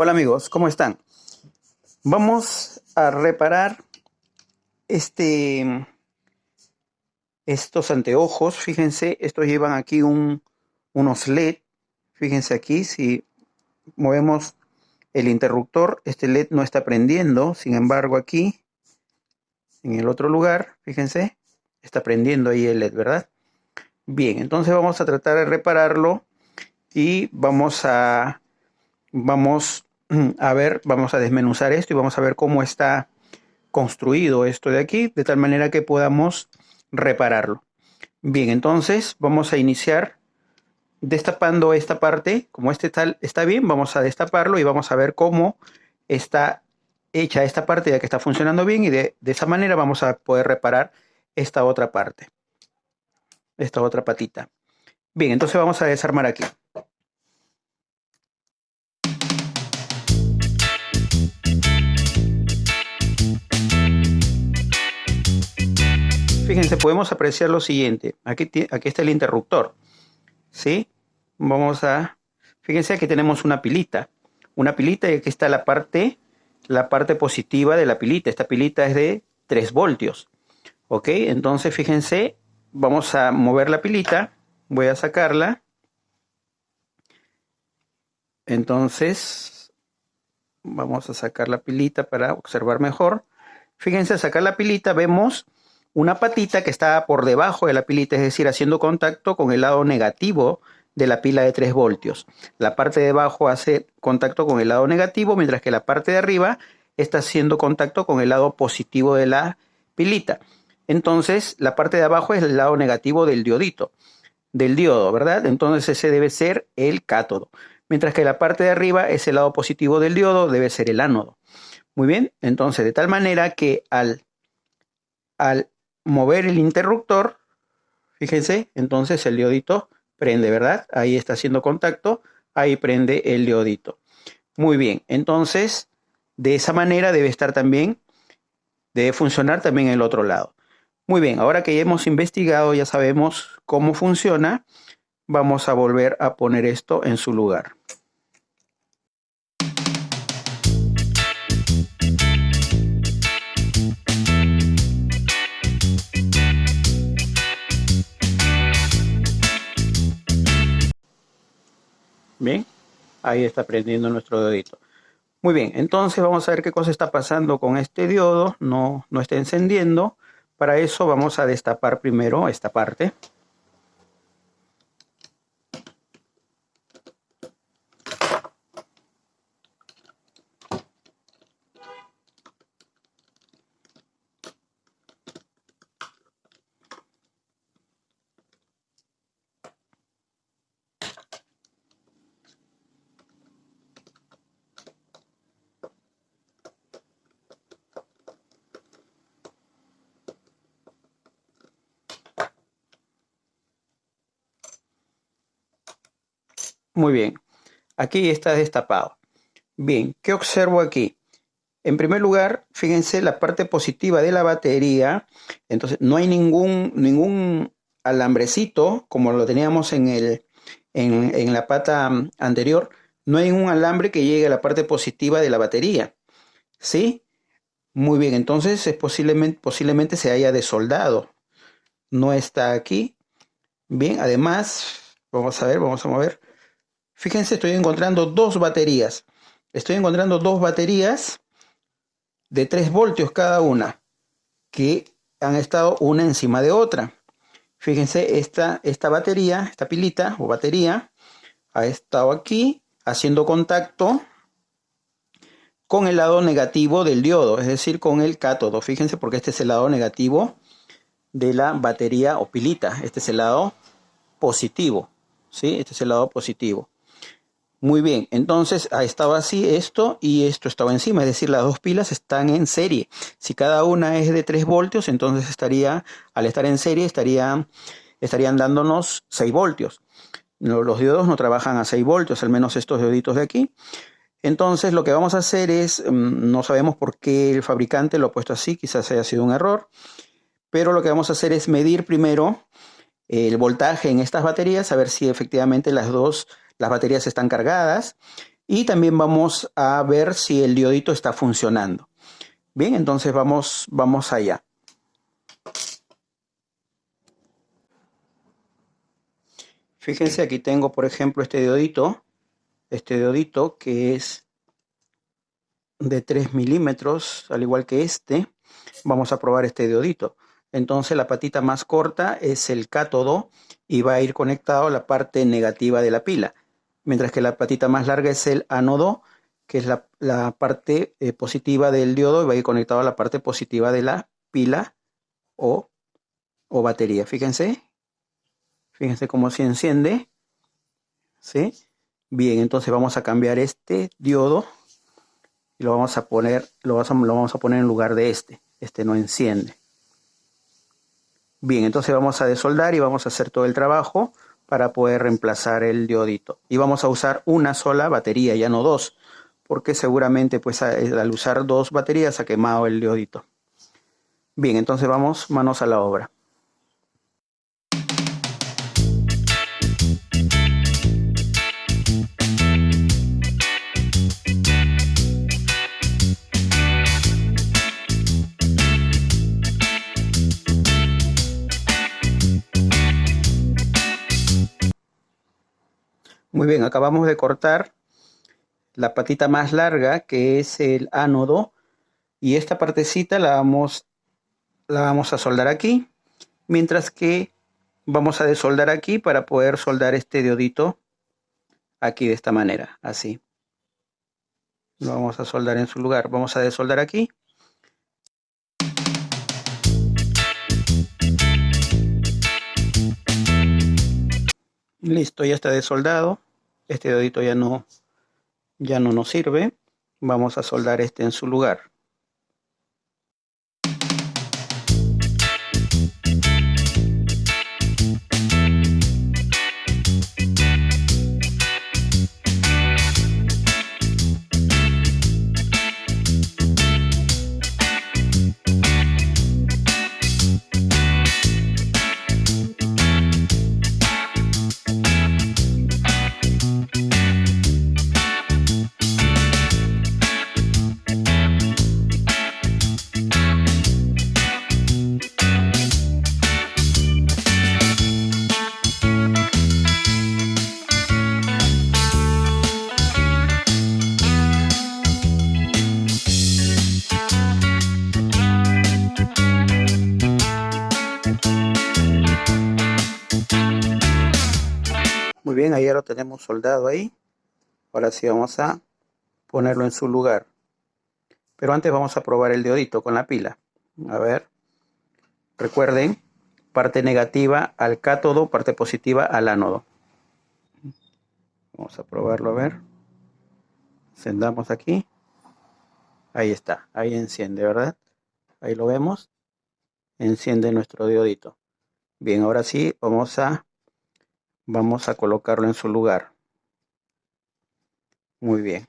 Hola amigos, ¿cómo están? Vamos a reparar este, estos anteojos. Fíjense, estos llevan aquí un, unos LED. Fíjense aquí, si movemos el interruptor, este LED no está prendiendo. Sin embargo, aquí, en el otro lugar, fíjense, está prendiendo ahí el LED, ¿verdad? Bien, entonces vamos a tratar de repararlo y vamos a vamos a ver, vamos a desmenuzar esto y vamos a ver cómo está construido esto de aquí, de tal manera que podamos repararlo. Bien, entonces vamos a iniciar destapando esta parte. Como este tal está bien, vamos a destaparlo y vamos a ver cómo está hecha esta parte ya que está funcionando bien y de, esa manera vamos a poder reparar esta otra parte, esta otra patita. Bien, entonces vamos a desarmar aquí. Fíjense, podemos apreciar lo siguiente. Aquí, aquí está el interruptor. ¿Sí? Vamos a... Fíjense, aquí tenemos una pilita. Una pilita y aquí está la parte, la parte positiva de la pilita. Esta pilita es de 3 voltios. ¿Ok? Entonces, fíjense, vamos a mover la pilita. Voy a sacarla. Entonces, vamos a sacar la pilita para observar mejor. Fíjense, sacar la pilita vemos una patita que está por debajo de la pilita, es decir, haciendo contacto con el lado negativo de la pila de 3 voltios. La parte de abajo hace contacto con el lado negativo, mientras que la parte de arriba está haciendo contacto con el lado positivo de la pilita. Entonces, la parte de abajo es el lado negativo del diodito, del diodo, ¿verdad? Entonces ese debe ser el cátodo. Mientras que la parte de arriba es el lado positivo del diodo, debe ser el ánodo. Muy bien, entonces de tal manera que al, al mover el interruptor, fíjense, entonces el diodito prende, ¿verdad? Ahí está haciendo contacto, ahí prende el diodito. Muy bien, entonces de esa manera debe estar también, debe funcionar también el otro lado. Muy bien, ahora que ya hemos investigado, ya sabemos cómo funciona, vamos a volver a poner esto en su lugar. Bien, ahí está prendiendo nuestro dedito. Muy bien, entonces vamos a ver qué cosa está pasando con este diodo. No, no está encendiendo. Para eso vamos a destapar primero esta parte. Muy bien, aquí está destapado. Bien, ¿qué observo aquí? En primer lugar, fíjense la parte positiva de la batería. Entonces, no hay ningún, ningún alambrecito como lo teníamos en, el, en, la pata anterior. No hay un alambre que llegue a la parte positiva de la batería. ¿Sí? Muy bien, entonces es posiblemente, posiblemente se haya desoldado. No está aquí. Bien, además, vamos a ver, vamos a mover. Fíjense, estoy encontrando dos baterías. Estoy encontrando dos baterías de 3 voltios cada una, que han estado una encima de otra. Fíjense, esta, esta batería, esta pilita o batería, ha estado aquí haciendo contacto con el lado negativo del diodo, es decir, con el cátodo. Fíjense porque este es el lado negativo de la batería o pilita. Este es el lado positivo, ¿sí? Este es el lado positivo. Muy bien, entonces ha estado así esto y esto estaba encima, es decir, las dos pilas están en serie. Si cada una es de 3 voltios, entonces estaría, al estar en serie, estaría, estarían dándonos 6 voltios. Los diodos no trabajan a 6 voltios, al menos estos dioditos de aquí. Entonces lo que vamos a hacer es, mm, no sabemos por qué el fabricante lo ha puesto así, quizás haya sido un error, pero lo que vamos a hacer es medir primero el voltaje en estas baterías, a ver si efectivamente las dos las baterías están cargadas. y también vamos a ver si el diodito está funcionando. Bien, entonces vamos, vamos allá. Fíjense, aquí tengo, por ejemplo, este diodito, este diodito que es de 3 milímetros, al igual que este. Vamos a probar este diodito. Entonces la patita más corta es el cátodo y va a ir conectado a la parte negativa de la pila mientras que la patita más larga es el ánodo, que es la, parte eh, positiva del diodo y va a ir conectado a la parte positiva de la pila o, o batería. Fíjense, fíjense cómo se enciende. ¿Sí? Bien, entonces vamos a cambiar este diodo y lo vamos a poner, lo lo vamos a poner en lugar de este. Este no enciende. Bien, entonces vamos a desoldar y vamos a hacer todo el trabajo para poder reemplazar el diodito. Y vamos a usar una sola batería, ya no dos, porque seguramente pues al usar dos baterías ha quemado el diodito. Bien, entonces vamos manos a la obra. Muy bien, acabamos de cortar la patita más larga que es el ánodo y esta partecita la vamos, la vamos a soldar aquí mientras que vamos a desoldar aquí para poder soldar este diodito aquí de esta manera, así. Lo vamos a soldar en su lugar. Vamos a desoldar aquí. Listo, ya está desoldado este dedito ya no, ya no nos sirve. Vamos a soldar este en su lugar. Bien, ahí lo tenemos soldado ahí. Ahora sí vamos a ponerlo en su lugar. Pero antes vamos a probar el diodito con la pila. A ver. Recuerden, parte negativa al cátodo, parte positiva al ánodo. Vamos a probarlo a ver. Encendamos aquí. Ahí está, ahí enciende, ¿verdad? Ahí lo vemos. Enciende nuestro diodito. Bien, ahora sí vamos a Vamos a colocarlo en su lugar. Muy bien.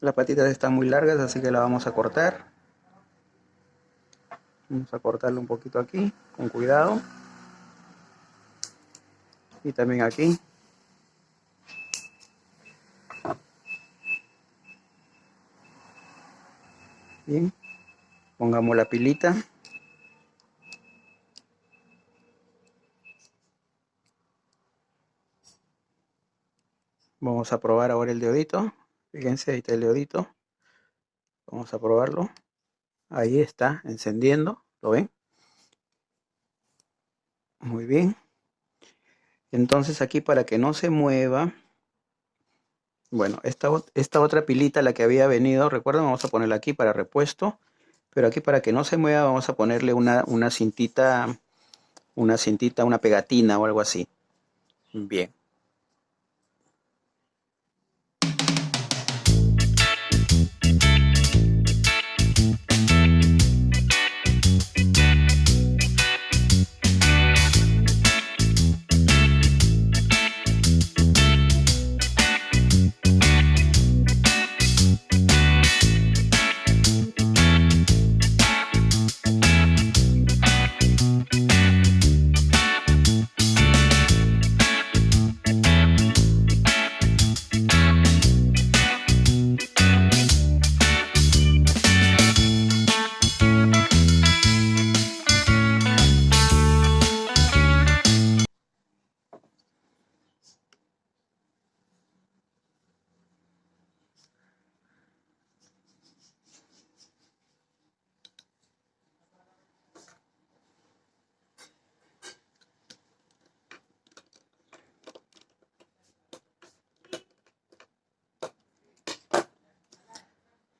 Las patitas están muy largas, así que la vamos a cortar. Vamos a cortarlo un poquito aquí, con cuidado y también aquí. Bien pongamos la pilita. Vamos a probar ahora el deodito. Fíjense ahí está el deodito. Vamos a probarlo. Ahí está encendiendo. Lo ven muy bien entonces aquí para que no se mueva, bueno, esta, esta otra pilita, la que había venido, recuerden, vamos a ponerla aquí para repuesto. Pero aquí para que no se mueva vamos a ponerle una, una cintita, una cintita, una pegatina o algo así. Bien.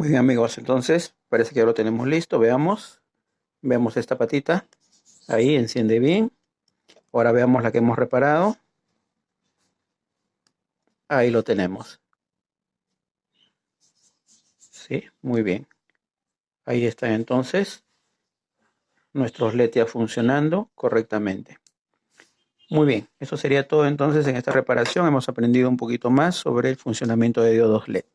Muy bien amigos, entonces parece que ya lo tenemos listo, veamos. Veamos esta patita, ahí enciende bien. Ahora veamos la que hemos reparado. Ahí lo tenemos. Sí, muy bien. Ahí está entonces nuestros LED ya funcionando correctamente. Muy bien, eso sería todo entonces en esta reparación. Hemos aprendido un poquito más sobre el funcionamiento de diodos LED.